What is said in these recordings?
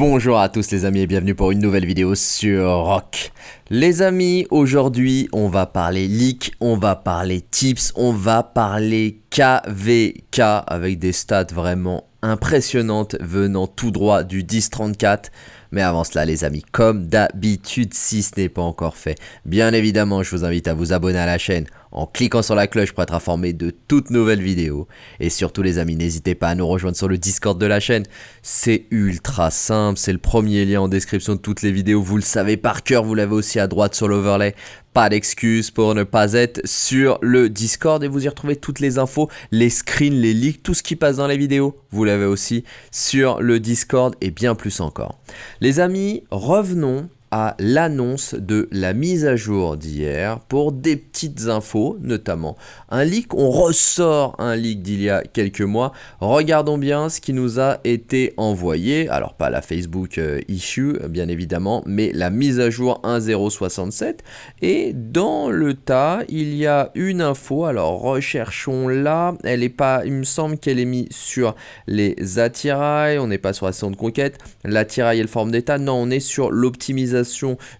Bonjour à tous les amis et bienvenue pour une nouvelle vidéo sur Rock. Les amis, aujourd'hui on va parler leak, on va parler tips, on va parler KVK avec des stats vraiment impressionnantes venant tout droit du 1034. Mais avant cela les amis, comme d'habitude si ce n'est pas encore fait, bien évidemment je vous invite à vous abonner à la chaîne en cliquant sur la cloche pour être informé de toutes nouvelles vidéos. Et surtout les amis, n'hésitez pas à nous rejoindre sur le Discord de la chaîne. C'est ultra simple, c'est le premier lien en description de toutes les vidéos. Vous le savez par cœur, vous l'avez aussi à droite sur l'overlay. Pas d'excuse pour ne pas être sur le Discord et vous y retrouvez toutes les infos, les screens, les leaks, tout ce qui passe dans les vidéos. Vous l'avez aussi sur le Discord et bien plus encore. Les amis, revenons à l'annonce de la mise à jour d'hier pour des petites infos, notamment un leak. On ressort un leak d'il y a quelques mois. Regardons bien ce qui nous a été envoyé. Alors pas la Facebook euh, issue, bien évidemment, mais la mise à jour 1.067. Et dans le tas, il y a une info. Alors recherchons là. Elle est pas, il me semble qu'elle est mise sur les attirails. On n'est pas sur la de conquête. L'attirail et le forme d'état. Non, on est sur l'optimisation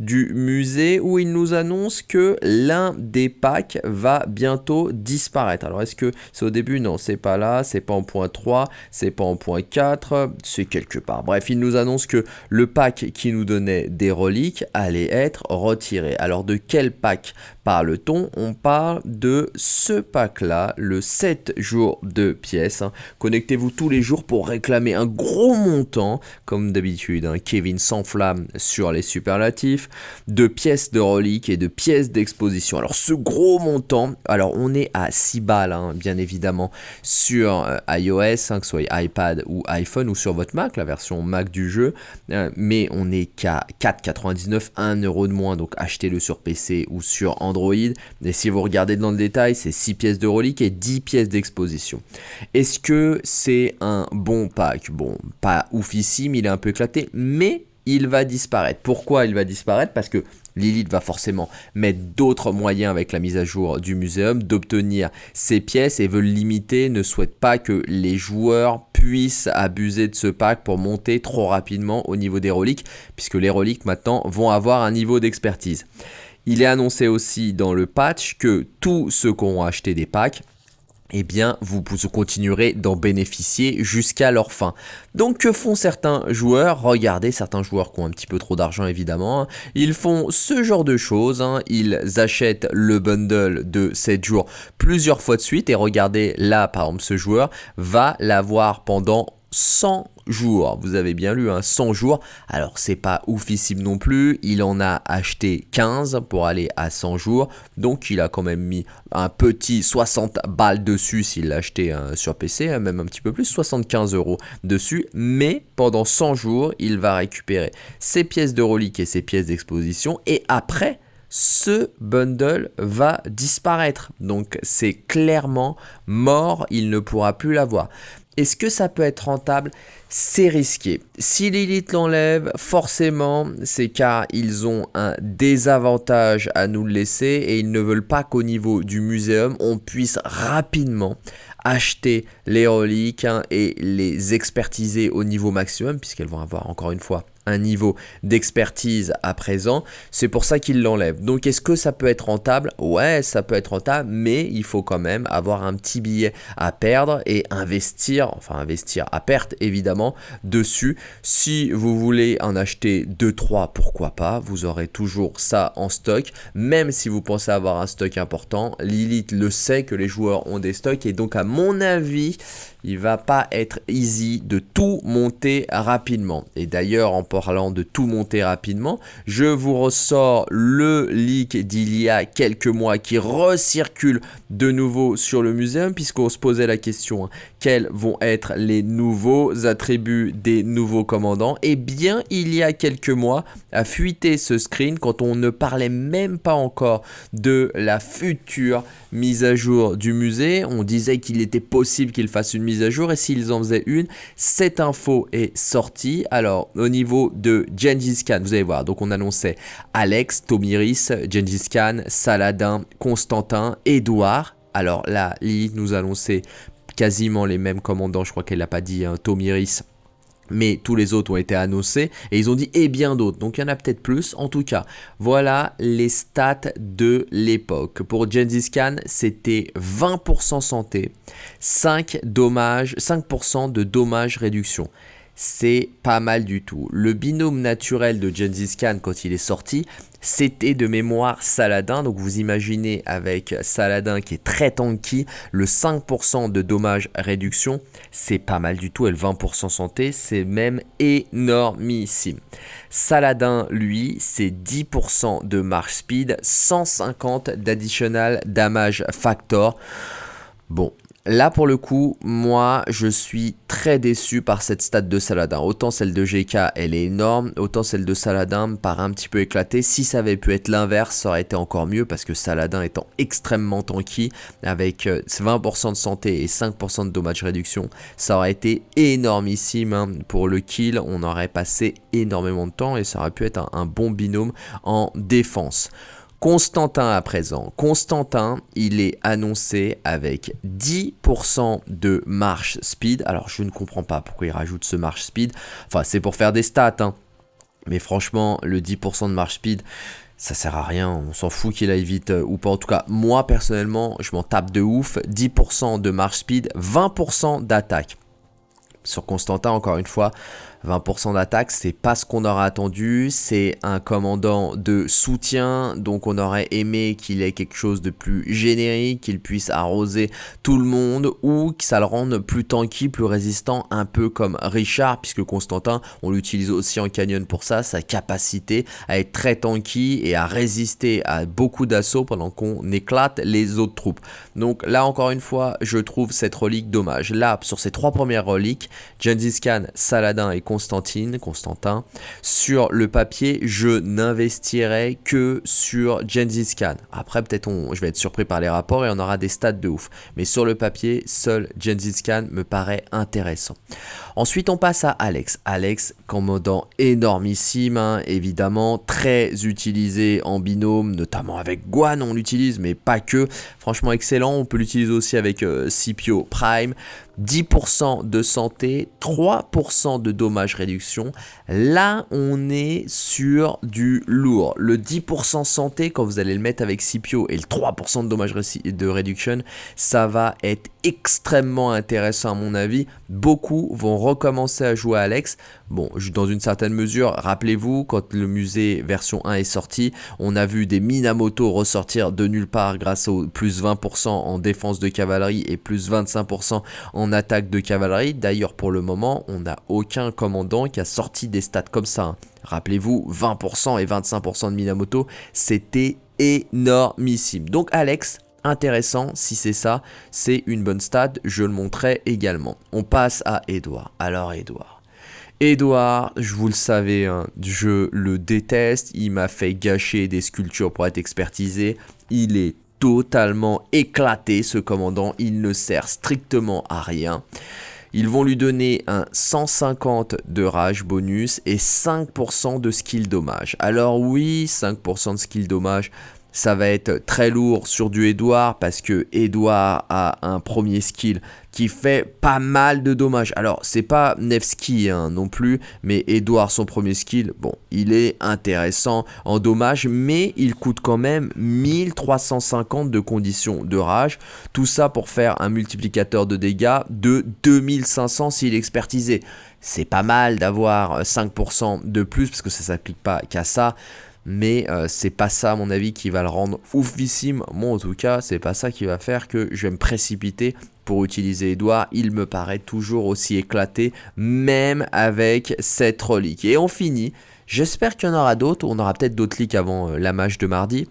du musée où il nous annonce que l'un des packs va bientôt disparaître. Alors est-ce que c'est au début? Non, c'est pas là, c'est pas en point 3, c'est pas en point 4, c'est quelque part. Bref, il nous annonce que le pack qui nous donnait des reliques allait être retiré. Alors de quel pack parle-t-on? On parle de ce pack-là, le 7 jours de pièces. Hein. Connectez-vous tous les jours pour réclamer un gros montant, comme d'habitude. Hein. Kevin s'enflamme sur les superlatifs, de pièces de reliques et de pièces d'exposition. Alors ce gros montant, alors on est à 6 balles, hein, bien évidemment, sur euh, iOS, que ce soit iPad ou iPhone, ou sur votre Mac, la version Mac du jeu, euh, mais on est qu'à 4,99, 1 euro de moins, donc achetez-le sur PC ou sur Android et si vous regardez dans le détail, c'est 6 pièces de relique et 10 pièces d'exposition. Est-ce que c'est un bon pack? Bon, pas oufissime, il est un peu éclaté, mais il va disparaître. Pourquoi il va disparaître? Parce que Lilith va forcément mettre d'autres moyens avec la mise à jour du muséum d'obtenir ces pièces et veut limiter, ne souhaite pas que les joueurs puissent abuser de ce pack pour monter trop rapidement au niveau des reliques, puisque les reliques maintenant vont avoir un niveau d'expertise. Il est annoncé aussi dans le patch que tous ceux qui ont acheté des packs eh bien, vous continuerez d'en bénéficier jusqu'à leur fin. Donc, que font certains joueurs? Regardez, certains joueurs qui ont un petit peu trop d'argent, évidemment. Hein. Ils font ce genre de choses. Hein. Ils achètent le bundle de 7 jours plusieurs fois de suite. Et regardez, là, par exemple, ce joueur va l'avoir pendant 100 jours. Vous avez bien lu, hein, 100 jours. Alors, c'est pas oufissime non plus. Il en a acheté 15 pour aller à 100 jours. Donc, il a quand même mis un petit 60 balles dessus s'il l'a acheté hein, sur PC, hein, même un petit peu plus, 75 euros dessus. Mais pendant 100 jours, il va récupérer ses pièces de relique et ses pièces d'exposition. Et après, ce bundle va disparaître. Donc c'est clairement mort, il ne pourra plus l'avoir. Est-ce que ça peut être rentable? C'est risqué. Si Lilith l'enlève, forcément, c'est car ils ont un désavantage à nous le laisser et ils ne veulent pas qu'au niveau du muséum, on puisse rapidement acheter les reliques hein, et les expertiser au niveau maximum, puisqu'elles vont avoir encore une fois un niveau d'expertise à présent. C'est pour ça qu'il l'enlève. Donc est-ce que ça peut être rentable? Ouais, ça peut être rentable, mais il faut quand même avoir un petit billet à perdre et investir, enfin investir à perte évidemment, dessus. Si vous voulez en acheter 2-3, pourquoi pas Vous aurez toujours ça en stock, même si vous pensez avoir un stock important. Lilith le sait que les joueurs ont des stocks et donc à mon avis, il va pas être easy de tout monter rapidement. Et d'ailleurs, en parlant de tout monter rapidement, je vous ressors le leak d'il y a quelques mois qui recircule de nouveau sur le muséum puisqu'on se posait la question hein, quels vont être les nouveaux attributs des nouveaux commandants? Et eh bien, il y a quelques mois, a fuité ce screen quand on ne parlait même pas encore de la future mise à jour du musée. On disait qu'il était possible qu'il fasse une mise à jour et s'ils en faisaient une, cette info est sortie. Alors, au niveau de Gengis Khan, vous allez voir, donc on annonçait Alex, Tomiris, Gengis Khan, Saladin, Constantin, Edouard. Alors là, Lilith nous annonçait quasiment les mêmes commandants, je crois qu'elle l'a pas dit, hein, Tomiris mais tous les autres ont été annoncés et ils ont dit et bien d'autres. Donc il y en a peut-être plus. En tout cas, voilà les stats de l'époque. Pour Gengis Khan, c'était 20% santé, 5 dommages, 5% de dommages réduction c'est pas mal du tout. Le binôme naturel de Gengis Khan quand il est sorti, c'était de mémoire Saladin. Donc vous imaginez avec Saladin qui est très tanky, le 5% de dommages réduction, c'est pas mal du tout. Et le 20% santé, c'est même énormissime. Saladin, lui, c'est 10% de marche speed, 150 d'additional damage factor. Bon, Là, pour le coup, moi, je suis très déçu par cette stat de Saladin. Autant celle de GK, elle est énorme, autant celle de Saladin me paraît un petit peu éclatée. Si ça avait pu être l'inverse, ça aurait été encore mieux parce que Saladin étant extrêmement tanky, avec 20% euh, de santé et 5% de dommage réduction, ça aurait été énormissime hein. pour le kill. On aurait passé énormément de temps et ça aurait pu être un bon binôme en défense. Constantin à présent. Constantin, il est annoncé avec 10% de marche speed. Alors je ne comprends pas pourquoi il rajoute ce marche speed. Enfin c'est pour faire des stats. Hein. Mais franchement, le 10% de marche speed, ça sert à rien, on s'en fout qu'il aille vite euh, ou pas. En tout cas, moi personnellement, je m'en tape de ouf. 10% de marche speed, 20% d'attaque. Sur Constantin, encore une fois, 20% d'attaque, c'est pas ce qu'on aurait attendu, c'est un commandant de soutien, donc on aurait aimé qu'il ait quelque chose de plus générique, qu'il puisse arroser tout le monde, ou que ça le rende plus tanky, plus résistant, un peu comme Richard, puisque Constantin, on l'utilise aussi en canyon pour ça, sa capacité à être très tanky et à résister à beaucoup d'assauts pendant qu'on éclate les autres troupes. Donc là encore une fois, je trouve cette relique dommage. Là, sur ces trois premières reliques, Gengis Khan, Saladin et Constantin, Constantine, Constantin. Sur le papier, je n'investirai que sur Gengis Khan. Après, peut-être je vais être surpris par les rapports et on aura des stats de ouf. Mais sur le papier, seul Gengis Khan me paraît intéressant. Ensuite, on passe à Alex. Alex, commandant énormissime, hein, évidemment, très utilisé en binôme, notamment avec Guan, on l'utilise, mais pas que. Franchement, excellent. On peut l'utiliser aussi avec euh, Scipio Prime. 10% de santé, 3% de dommages réduction. Là, on est sur du lourd. Le 10% santé, quand vous allez le mettre avec Scipio et le 3% de dommages de réduction, ça va être extrêmement intéressant à mon avis. Beaucoup vont recommencer à jouer à Alex. Bon, dans une certaine mesure, rappelez-vous, quand le musée version 1 est sorti, on a vu des Minamoto ressortir de nulle part grâce au plus 20% en défense de cavalerie et plus 25% en attaque de cavalerie. D'ailleurs, pour le moment, on n'a aucun commandant qui a sorti des stats comme ça. Hein. Rappelez-vous, 20% et 25% de Minamoto, c'était énormissime. Donc Alex, intéressant, si c'est ça, c'est une bonne stat, je le montrerai également. On passe à Edouard. Alors Edouard. Edouard, je vous le savais, hein, je le déteste, il m'a fait gâcher des sculptures pour être expertisé, il est totalement éclaté ce commandant, il ne sert strictement à rien. Ils vont lui donner un 150 de rage bonus et 5% de skill dommage. Alors oui, 5% de skill dommage, ça va être très lourd sur du Edouard parce que Edouard a un premier skill qui fait pas mal de dommages. Alors, c'est pas Nevsky hein, non plus, mais Edouard, son premier skill, bon, il est intéressant en dommages, mais il coûte quand même 1350 de conditions de rage. Tout ça pour faire un multiplicateur de dégâts de 2500 s'il est expertisé. C'est pas mal d'avoir 5% de plus, parce que ça s'applique pas qu'à ça mais euh, c'est pas ça à mon avis qui va le rendre oufissime. Moi en tout cas, c'est pas ça qui va faire que je vais me précipiter pour utiliser Edouard. Il me paraît toujours aussi éclaté, même avec cette relique. Et on finit. J'espère qu'il y en aura d'autres. On aura peut-être d'autres leaks avant euh, la match de mardi.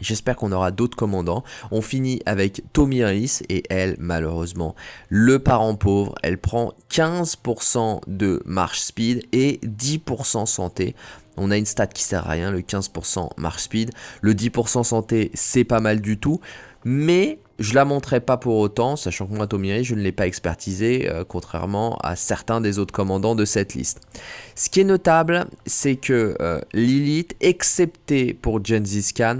J'espère qu'on aura d'autres commandants. On finit avec Tomiris et elle, malheureusement, le parent pauvre. Elle prend 15% de marche speed et 10% santé. On a une stat qui sert à rien, le 15% marche speed. Le 10% santé, c'est pas mal du tout. Mais Je la montrerai pas pour autant, sachant que moi Tomiri, je ne l'ai pas expertisé, euh, contrairement à certains des autres commandants de cette liste. Ce qui est notable, c'est que euh, Lilith, excepté pour Gengis Khan,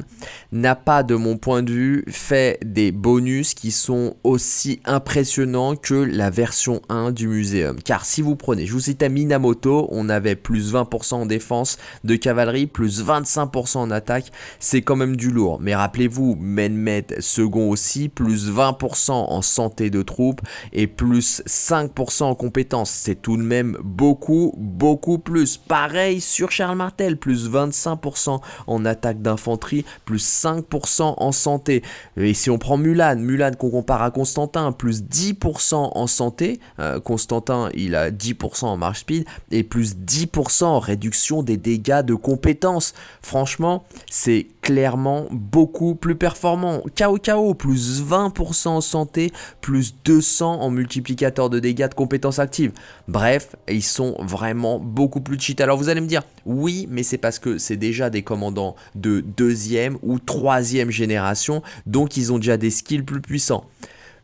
n'a pas, de mon point de vue, fait des bonus qui sont aussi impressionnants que la version 1 du muséum. Car si vous prenez, je vous citais Minamoto, on avait plus 20% en défense de cavalerie, plus 25% en attaque, c'est quand même du lourd. Mais rappelez-vous, Menmet second aussi, plus 20% en santé de troupes et plus 5% en compétences. C'est tout de même beaucoup, beaucoup plus. Pareil sur Charles Martel, plus 25% en attaque d'infanterie, plus 5% en santé. Et si on prend Mulan, Mulan qu'on compare à Constantin, plus 10% en santé, euh, Constantin il a 10% en marche speed et plus 10% en réduction des dégâts de compétences. Franchement, c'est clairement beaucoup plus performant. KO KO, plus 20% en santé, plus 200 en multiplicateur de dégâts de compétences actives. Bref, ils sont vraiment beaucoup plus cheat. Alors vous allez me dire, oui, mais c'est parce que c'est déjà des commandants de deuxième ou troisième génération, donc ils ont déjà des skills plus puissants.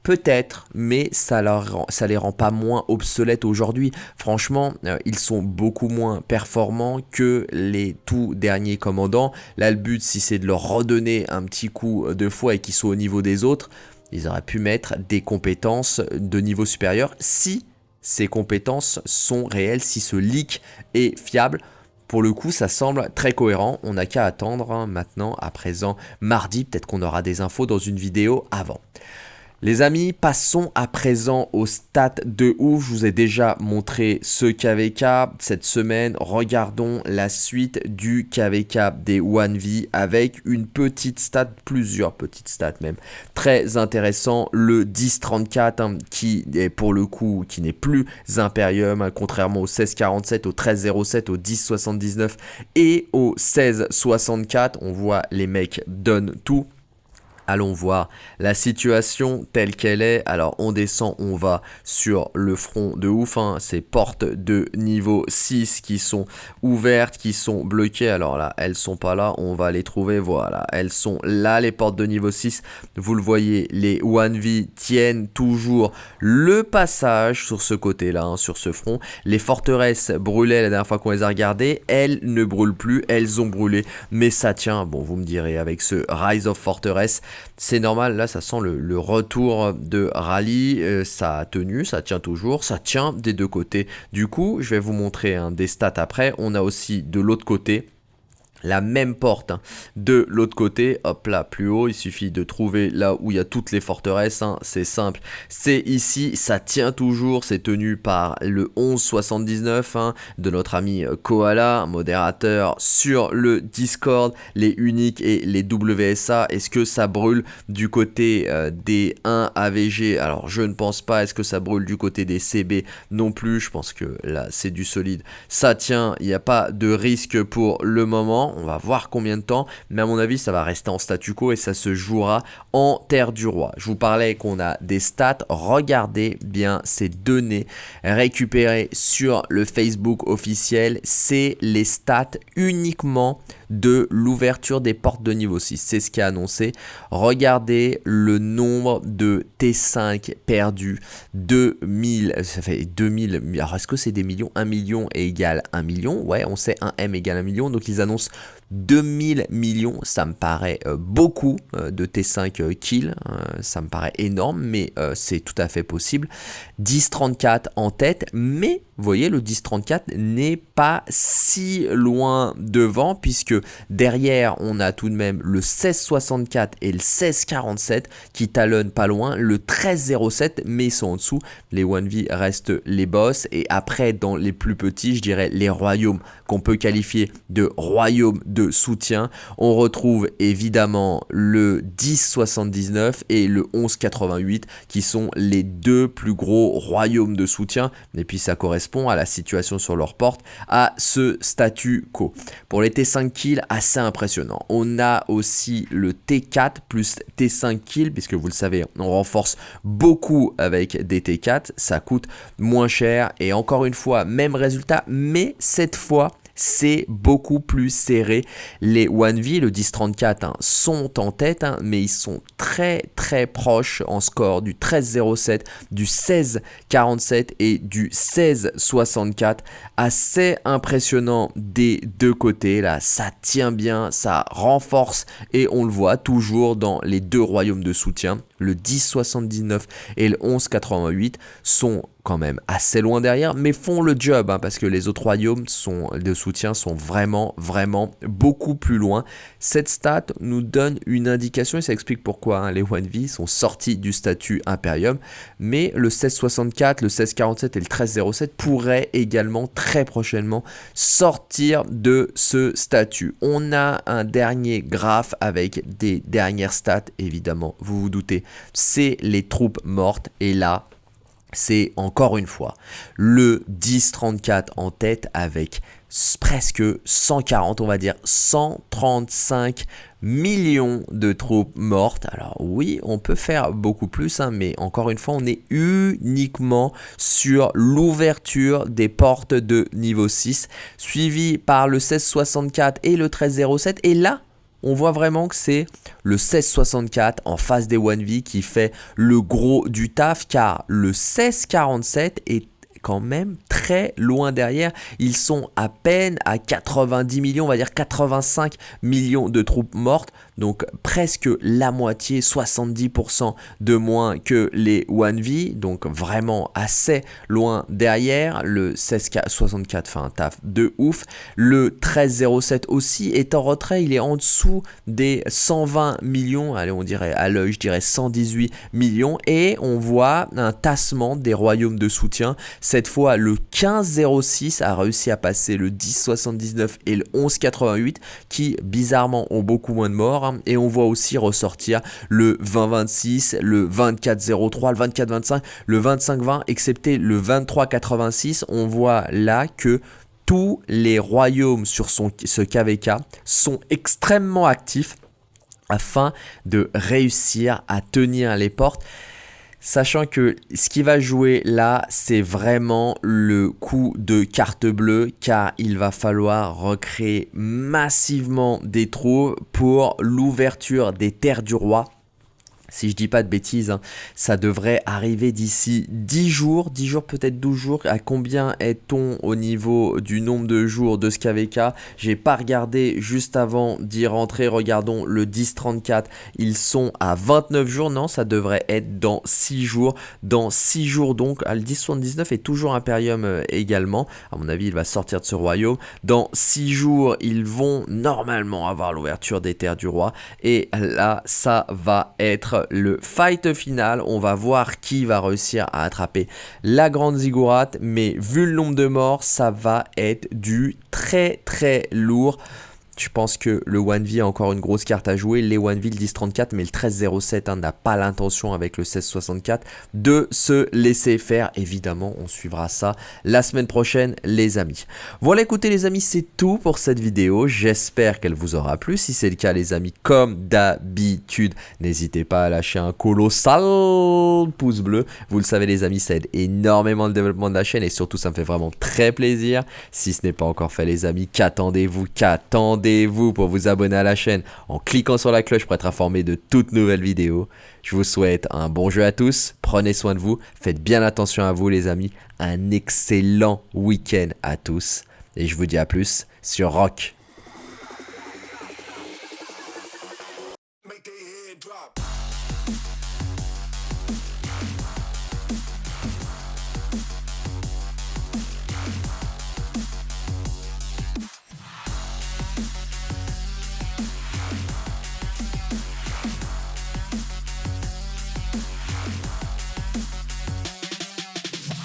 Peut-être, mais ça, ça les rend pas moins obsolètes aujourd'hui. Franchement, euh, ils sont beaucoup moins performants que les tout derniers commandants. Là, le but, si c'est de leur redonner un petit coup de foi et qu'ils soient au niveau des autres, ils auraient pu mettre des compétences de niveau supérieur si ces compétences sont réelles, si ce leak est fiable. Pour le coup, ça semble très cohérent. On n'a qu'à attendre hein, maintenant, à présent, mardi. Peut-être qu'on aura des infos dans une vidéo avant. Les amis, passons à présent au stats de ouf. Je vous ai déjà montré ce KVK cette semaine. Regardons la suite du KVK des 1V avec une petite stat, plusieurs petites stats même. Très intéressant, le 1034 hein, qui est pour le coup, qui n'est plus Imperium, hein, contrairement au 1647, au 1307, au 1079 et au 1664. On voit les mecs donnent tout. Allons voir la situation telle qu'elle est. Alors on descend, on va sur le front de ouf. Hein. Ces portes de niveau 6 qui sont ouvertes, qui sont bloquées. Alors là, elles sont pas là. On va les trouver. Voilà, elles sont là les portes de niveau 6. Vous le voyez, les 1V tiennent toujours le passage sur ce côté-là, hein, sur ce front. Les forteresses brûlaient la dernière fois qu'on les a regardées. Elles ne brûlent plus. Elles ont brûlé. Mais ça tient. Bon, vous me direz, avec ce Rise of Fortress, c'est normal, là ça sent le, retour de rallye, euh, ça a tenu, ça tient toujours, ça tient des deux côtés. Du coup, je vais vous montrer un des stats après, on a aussi de l'autre côté la même porte hein. de l'autre côté, hop là, plus haut, il suffit de trouver là où il y a toutes les forteresses, hein. c'est simple, c'est ici, ça tient toujours, c'est tenu par le 1179 hein, de notre ami euh, Koala, modérateur sur le Discord, les uniques et les WSA, est-ce que ça brûle du côté euh, des 1 AVG Alors je ne pense pas, est-ce que ça brûle du côté des CB Non plus, je pense que là c'est du solide, ça tient, il n'y a pas de risque pour le moment, on va voir combien de temps, mais à mon avis ça va rester en statu quo et ça se jouera en terre du roi. Je vous parlais qu'on a des stats, regardez bien ces données récupérées sur le Facebook officiel, c'est les stats uniquement de l'ouverture des portes de niveau 6. C'est ce qui annoncé. Regardez le nombre de T5 perdus. 2000, ça fait 2000. Alors est-ce que c'est des millions? 1 million est égal 1 million? Ouais, on sait 1 M égale 1 million. Donc ils annoncent 2000 millions, ça me paraît euh, beaucoup euh, de T5 euh, kills, ça me paraît énorme, mais c'est tout à fait possible. 10-34 en tête, mais vous voyez, le 10-34 n'est pas si loin devant, puisque derrière, on a tout de même le 16-64 et le 16-47 qui talonnent pas loin, le 13-07, mais ils sont en dessous. Les 1V restent les boss, et après, dans les plus petits, je dirais les royaumes qu'on peut qualifier de royaumes soutien. On retrouve évidemment le 1079 et le 1188 qui sont les deux plus gros royaumes de soutien. Et puis ça correspond à la situation sur leur porte, à ce statu quo. Pour les T5 kills, assez impressionnant. On a aussi le T4 plus T5 kills, puisque vous le savez, on renforce beaucoup avec des T4. Ça coûte moins cher et encore une fois, même résultat, mais cette fois, c'est beaucoup plus serré. Les 1V, le 10-34, hein, sont en tête, hein, mais ils sont très très proches en score du 13-07, du 16-47 et du 16-64. Assez impressionnant des deux côtés, là, ça tient bien, ça renforce et on le voit toujours dans les deux royaumes de soutien le 10,79 et le 11,88 sont quand même assez loin derrière, mais font le job, hein, parce que les autres royaumes sont, de soutien sont vraiment, vraiment beaucoup plus loin. Cette stat nous donne une indication, et ça explique pourquoi hein, les 1V sont sortis du statut Imperium, mais le 1664, le 1647 et le 1307 pourraient également très prochainement sortir de ce statut. On a un dernier graphe avec des dernières stats, évidemment, vous vous doutez, c'est les troupes mortes, et là, c'est encore une fois le 10-34 en tête avec presque 140, on va dire 135 millions de troupes mortes. Alors oui, on peut faire beaucoup plus, hein, mais encore une fois, on est uniquement sur l'ouverture des portes de niveau 6, suivi par le 1664 et le 1307. Et là, on voit vraiment que c'est le 1664 en face des 1V qui fait le gros du taf car le 1647 est quand même loin derrière. Ils sont à peine à 90 millions, on va dire 85 millions de troupes mortes. Donc presque la moitié, 70% de moins que les 1V. Donc vraiment assez loin derrière. Le 1664 fait un taf de ouf. Le 1307 aussi est en retrait. Il est en dessous des 120 millions. Allez, on dirait à l'œil, je dirais 118 millions. Et on voit un tassement des royaumes de soutien. Cette fois, le 1506 a réussi à passer le 1079 et le 1188 qui bizarrement ont beaucoup moins de morts. Et on voit aussi ressortir le 2026, le 2403, le 2425, le 2520, excepté le 2386. On voit là que tous les royaumes sur son, ce KVK sont extrêmement actifs afin de réussir à tenir les portes. Sachant que ce qui va jouer là, c'est vraiment le coup de carte bleue car il va falloir recréer massivement des trous pour l'ouverture des terres du roi si je dis pas de bêtises, hein, ça devrait arriver d'ici 10 jours, 10 jours peut-être 12 jours. À combien est-on au niveau du nombre de jours de ce KVK J'ai pas regardé juste avant d'y rentrer. Regardons le 10-34, ils sont à 29 jours. Non, ça devrait être dans 6 jours. Dans 6 jours donc, le 10-79 est toujours Imperium euh, également. À mon avis, il va sortir de ce royaume. Dans 6 jours, ils vont normalement avoir l'ouverture des terres du roi. Et là, ça va être le fight final. On va voir qui va réussir à attraper la grande ziggurat. Mais vu le nombre de morts, ça va être du très très lourd. Je pense que le 1V a encore une grosse carte à jouer? Les 1V, le 10-34, mais le 13-07 hein, n'a pas l'intention avec le 16-64 de se laisser faire. Évidemment, on suivra ça la semaine prochaine, les amis. Voilà, écoutez les amis, c'est tout pour cette vidéo. J'espère qu'elle vous aura plu. Si c'est le cas, les amis, comme d'habitude, n'hésitez pas à lâcher un colossal pouce bleu. Vous le savez, les amis, ça aide énormément le développement de la chaîne et surtout, ça me fait vraiment très plaisir. Si ce n'est pas encore fait, les amis, qu'attendez-vous? Qu'attendez vous pour vous abonner à la chaîne en cliquant sur la cloche pour être informé de toutes nouvelles vidéos. Je vous souhaite un bon jeu à tous, prenez soin de vous, faites bien attention à vous les amis, un excellent week-end à tous et je vous dis à plus sur Rock.